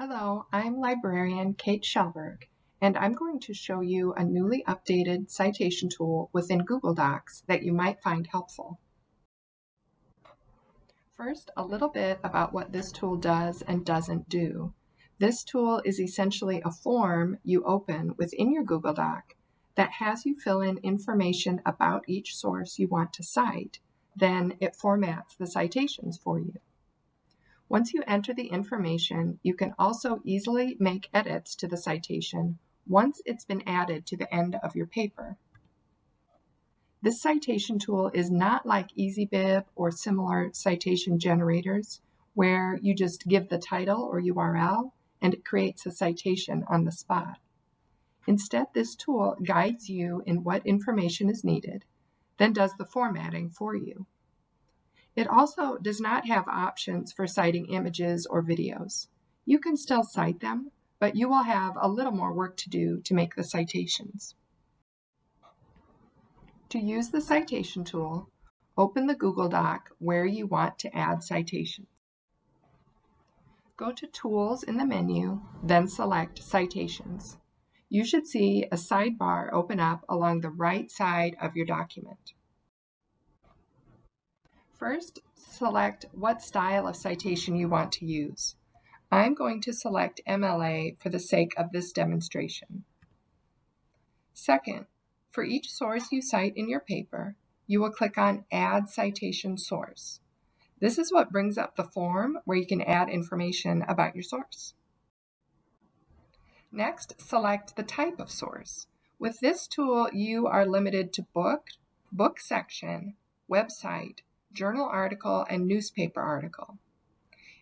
Hello, I'm librarian Kate Shellberg, and I'm going to show you a newly updated citation tool within Google Docs that you might find helpful. First, a little bit about what this tool does and doesn't do. This tool is essentially a form you open within your Google Doc that has you fill in information about each source you want to cite. Then it formats the citations for you. Once you enter the information, you can also easily make edits to the citation once it's been added to the end of your paper. This citation tool is not like EasyBib or similar citation generators where you just give the title or URL and it creates a citation on the spot. Instead, this tool guides you in what information is needed, then does the formatting for you. It also does not have options for citing images or videos. You can still cite them, but you will have a little more work to do to make the citations. To use the citation tool, open the Google Doc where you want to add citations. Go to Tools in the menu, then select Citations. You should see a sidebar open up along the right side of your document. First, select what style of citation you want to use. I'm going to select MLA for the sake of this demonstration. Second, for each source you cite in your paper, you will click on Add Citation Source. This is what brings up the form where you can add information about your source. Next, select the type of source. With this tool, you are limited to book, book section, website, journal article, and newspaper article.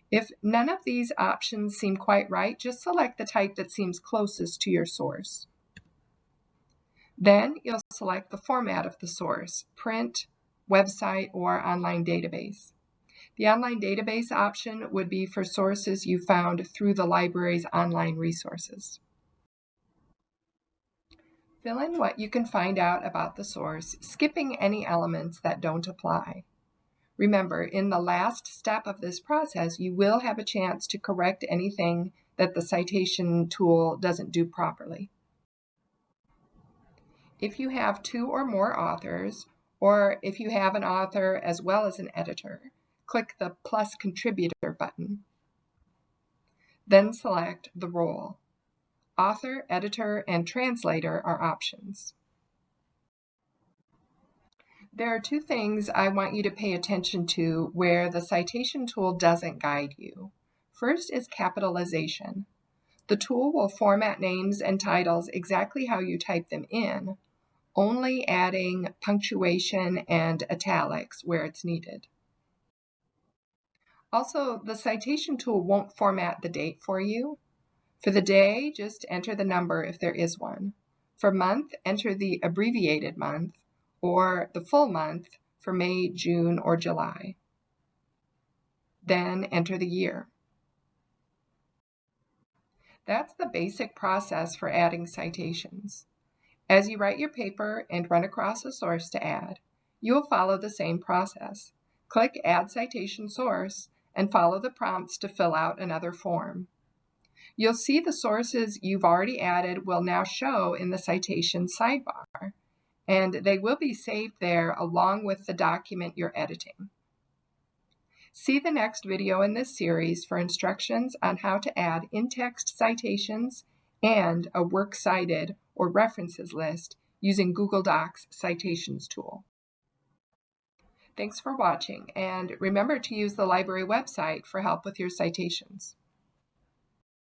If none of these options seem quite right, just select the type that seems closest to your source. Then you'll select the format of the source, print, website, or online database. The online database option would be for sources you found through the library's online resources. Fill in what you can find out about the source, skipping any elements that don't apply. Remember, in the last step of this process, you will have a chance to correct anything that the citation tool doesn't do properly. If you have two or more authors, or if you have an author as well as an editor, click the plus contributor button. Then select the role. Author, editor, and translator are options. There are two things I want you to pay attention to where the citation tool doesn't guide you. First is capitalization. The tool will format names and titles exactly how you type them in, only adding punctuation and italics where it's needed. Also, the citation tool won't format the date for you. For the day, just enter the number if there is one. For month, enter the abbreviated month or the full month for May, June, or July. Then enter the year. That's the basic process for adding citations. As you write your paper and run across a source to add, you will follow the same process. Click Add Citation Source and follow the prompts to fill out another form. You'll see the sources you've already added will now show in the citation sidebar and they will be saved there along with the document you're editing. See the next video in this series for instructions on how to add in-text citations and a works cited or references list using Google Docs Citations tool. Thanks for watching, and remember to use the library website for help with your citations.